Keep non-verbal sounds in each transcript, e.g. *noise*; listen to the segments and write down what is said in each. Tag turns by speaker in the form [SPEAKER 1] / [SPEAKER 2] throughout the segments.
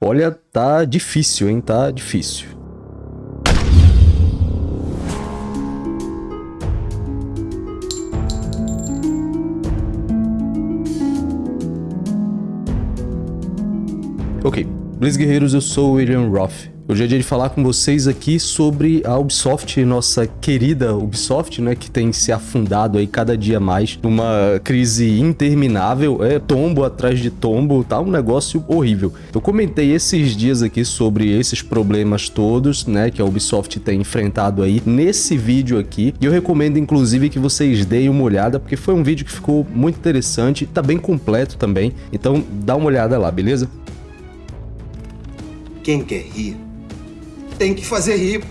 [SPEAKER 1] Olha, tá difícil, hein? Tá difícil. Ok, Blitz Guerreiros, eu sou o William Roth. Hoje é dia de falar com vocês aqui sobre a Ubisoft, nossa querida Ubisoft, né, que tem se afundado aí cada dia mais numa crise interminável, é tombo atrás de tombo, tá um negócio horrível. Eu comentei esses dias aqui sobre esses problemas todos, né, que a Ubisoft tem enfrentado aí nesse vídeo aqui, e eu recomendo inclusive que vocês deem uma olhada, porque foi um vídeo que ficou muito interessante, tá bem completo também, então dá uma olhada lá, beleza?
[SPEAKER 2] Quem quer rir, tem que fazer rir.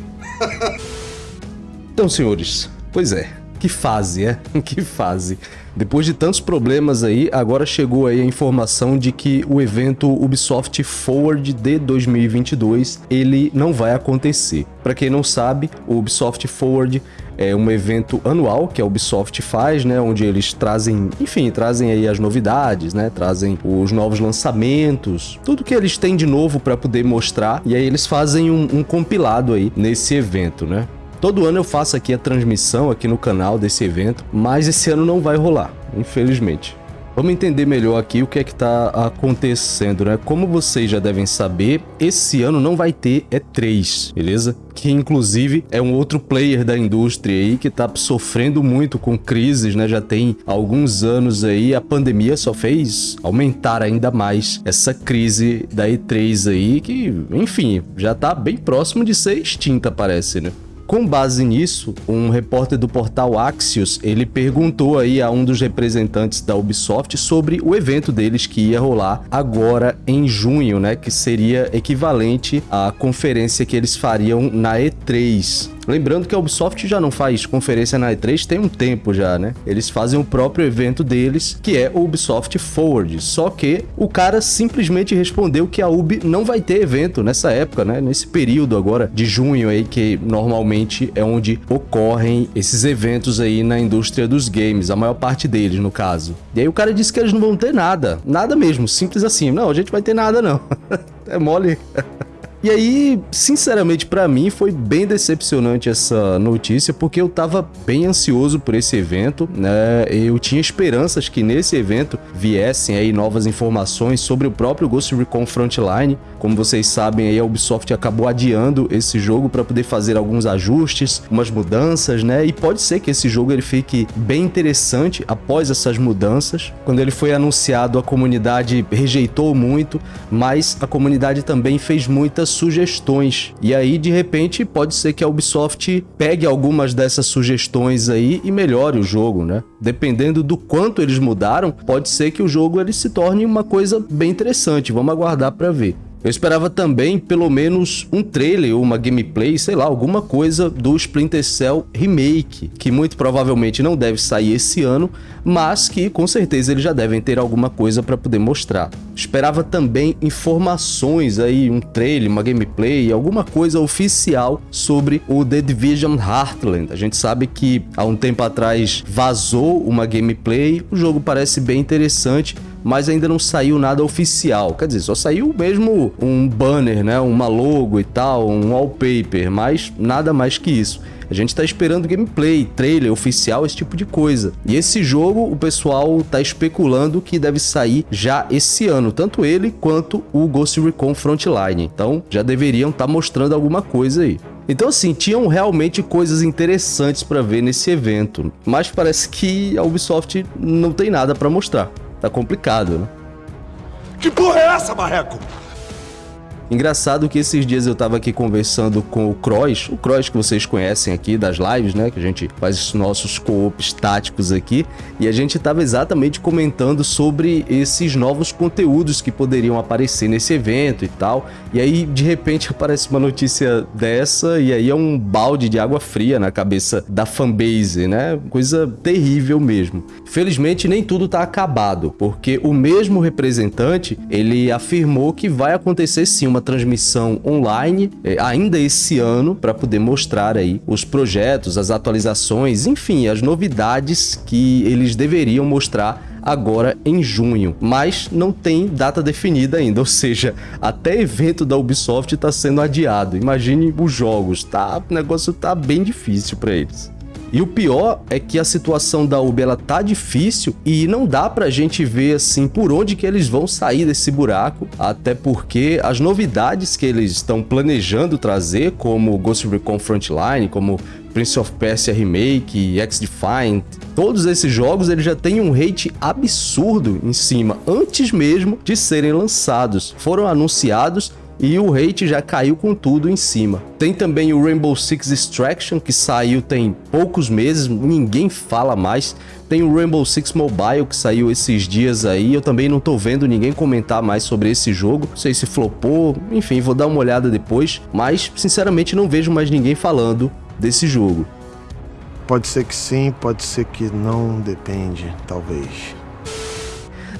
[SPEAKER 1] então, senhores, pois é, que fase, é? *laughs* Que fase. Depois de tantos problemas aí, agora chegou aí a informação de que o evento Ubisoft Forward de 2022, ele não vai acontecer. Para quem não sabe, o Ubisoft Forward é um evento anual que a Ubisoft faz, né, onde eles trazem, enfim, trazem aí as novidades, né, trazem os novos lançamentos, tudo que eles têm de novo para poder mostrar, e aí eles fazem um, um compilado aí nesse evento, né. Todo ano eu faço aqui a transmissão aqui no canal desse evento, mas esse ano não vai rolar, infelizmente. Vamos entender melhor aqui o que é que está acontecendo, né? Como vocês já devem saber, esse ano não vai ter E3, beleza? Que inclusive é um outro player da indústria aí que está sofrendo muito com crises, né? Já tem alguns anos aí, a pandemia só fez aumentar ainda mais essa crise da E3 aí, que, enfim, já está bem próximo de ser extinta, parece, né? Com base nisso, um repórter do portal Axios, ele perguntou aí a um dos representantes da Ubisoft sobre o evento deles que ia rolar agora em junho, né, que seria equivalente à conferência que eles fariam na E3. Lembrando que a Ubisoft já não faz conferência na E3 tem um tempo já, né? Eles fazem o próprio evento deles, que é o Ubisoft Forward. Só que o cara simplesmente respondeu que a Ubi não vai ter evento nessa época, né? Nesse período agora de junho aí, que normalmente é onde ocorrem esses eventos aí na indústria dos games, a maior parte deles, no caso. E aí o cara disse que eles não vão ter nada. Nada mesmo, simples assim. Não, a gente vai ter nada não. *laughs* é mole. E aí, sinceramente, para mim foi bem decepcionante essa notícia, porque eu tava bem ansioso por esse evento, né? Eu tinha esperanças que nesse evento viessem aí novas informações sobre o próprio Ghost Recon Frontline. Como vocês sabem, aí a Ubisoft acabou adiando esse jogo para poder fazer alguns ajustes, umas mudanças, né? E pode ser que esse jogo ele fique bem interessante após essas mudanças. Quando ele foi anunciado, a comunidade rejeitou muito, mas a comunidade também fez muitas sugestões. E aí, de repente, pode ser que a Ubisoft pegue algumas dessas sugestões aí e melhore o jogo, né? Dependendo do quanto eles mudaram, pode ser que o jogo ele se torne uma coisa bem interessante. Vamos aguardar para ver. Eu esperava também pelo menos um trailer ou uma gameplay, sei lá, alguma coisa do Splinter Cell Remake, que muito provavelmente não deve sair esse ano, mas que com certeza eles já devem ter alguma coisa para poder mostrar. Esperava também informações aí, um trailer, uma gameplay, alguma coisa oficial sobre o The Division Heartland. A gente sabe que há um tempo atrás vazou uma gameplay, o jogo parece bem interessante, mas ainda não saiu nada oficial. Quer dizer, só saiu mesmo um banner, né? Uma logo e tal, um wallpaper, mas nada mais que isso. A gente tá esperando gameplay, trailer oficial, esse tipo de coisa. E esse jogo, o pessoal tá especulando que deve sair já esse ano, tanto ele quanto o Ghost Recon Frontline. Então, já deveriam estar tá mostrando alguma coisa aí. Então, assim, tinham realmente coisas interessantes para ver nesse evento, mas parece que a Ubisoft não tem nada para mostrar. Tá complicado, né?
[SPEAKER 2] Que porra é essa, Marreco?
[SPEAKER 1] Engraçado que esses dias eu tava aqui conversando com o Cross, o Cross que vocês conhecem aqui das lives, né? Que a gente faz os nossos co-ops táticos aqui. E a gente tava exatamente comentando sobre esses novos conteúdos que poderiam aparecer nesse evento e tal. E aí, de repente, *laughs* aparece uma notícia dessa e aí é um balde de água fria na cabeça da fanbase, né? Coisa terrível mesmo. Felizmente, nem tudo tá acabado, porque o mesmo representante, ele afirmou que vai acontecer sim uma transmissão online é, ainda esse ano para poder mostrar aí os projetos, as atualizações, enfim, as novidades que eles deveriam mostrar agora em junho, mas não tem data definida ainda, *laughs* ou seja, até evento da Ubisoft está sendo adiado. Imagine os jogos, tá? O negócio tá bem difícil para eles. E o pior é que a situação da Ubi ela tá difícil e não dá pra gente ver assim por onde que eles vão sair desse buraco, até porque as novidades que eles estão planejando trazer, como Ghost Recon Frontline, como Prince of Persia Remake, X-Defiant, todos esses jogos eles já têm um rate absurdo em cima, antes mesmo de serem lançados. Foram anunciados e o rate já caiu com tudo em cima. Tem também o Rainbow Six Extraction, que saiu tem poucos meses, ninguém fala mais. Tem o Rainbow Six Mobile, que saiu esses dias aí, eu também não tô vendo ninguém comentar mais sobre esse jogo. Não sei se flopou, enfim, vou dar uma olhada depois, mas sinceramente não vejo mais ninguém falando desse jogo.
[SPEAKER 3] Pode ser que sim, pode ser que não, depende, talvez.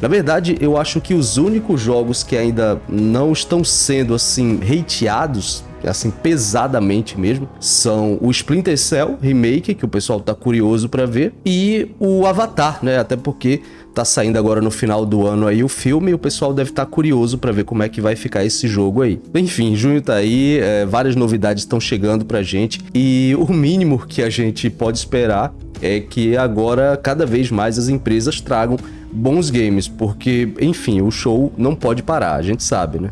[SPEAKER 1] Na verdade, eu acho que os únicos jogos que ainda não estão sendo assim hateados assim, pesadamente mesmo, são o Splinter Cell Remake, que o pessoal tá curioso para ver, e o Avatar, né? Até porque tá saindo agora no final do ano aí o filme e o pessoal deve estar tá curioso para ver como é que vai ficar esse jogo aí. Enfim, junho tá aí, é, várias novidades estão chegando pra gente e o mínimo que a gente pode esperar é que agora cada vez mais as empresas tragam bons games, porque, enfim, o show não pode parar, a gente sabe, né?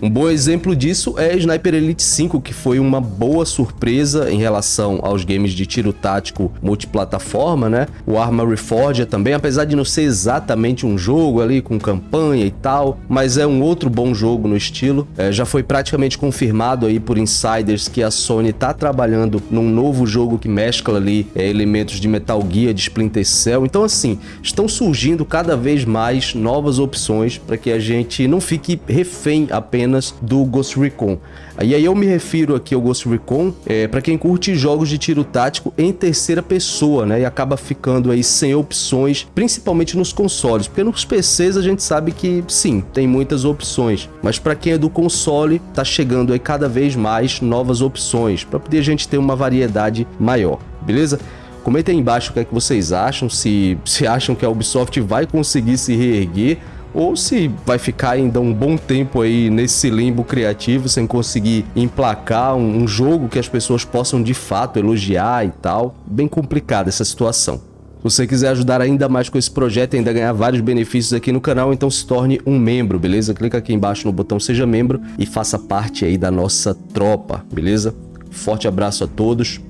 [SPEAKER 1] Um bom exemplo disso é Sniper Elite 5, que foi uma boa surpresa em relação aos games de tiro tático multiplataforma, né? O Arma Reforged também, apesar de não ser exatamente um jogo ali com campanha e tal, mas é um outro bom jogo no estilo. É, já foi praticamente confirmado aí por insiders que a Sony tá trabalhando num novo jogo que mescla ali é, elementos de Metal Gear, de Splinter Cell. Então assim, estão surgindo cada vez mais novas opções para que a gente não fique refém apenas apenas do Ghost Recon. E aí eu me refiro aqui ao Ghost Recon é, para quem curte jogos de tiro tático em terceira pessoa, né? E acaba ficando aí sem opções, principalmente nos consoles, porque nos PCs a gente sabe que sim, tem muitas opções, mas para quem é do console, tá chegando aí cada vez mais novas opções, para poder a gente ter uma variedade maior, beleza? Comentem aí embaixo o que é que vocês acham, se, se acham que a Ubisoft vai conseguir se reerguer ou se vai ficar ainda um bom tempo aí nesse limbo criativo sem conseguir emplacar um, um jogo que as pessoas possam de fato elogiar e tal. Bem complicada essa situação. Se você quiser ajudar ainda mais com esse projeto e ainda ganhar vários benefícios aqui no canal, então se torne um membro, beleza? Clica aqui embaixo no botão Seja Membro e faça parte aí da nossa tropa, beleza? Forte abraço a todos,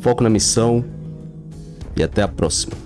[SPEAKER 1] foco na missão e até a próxima.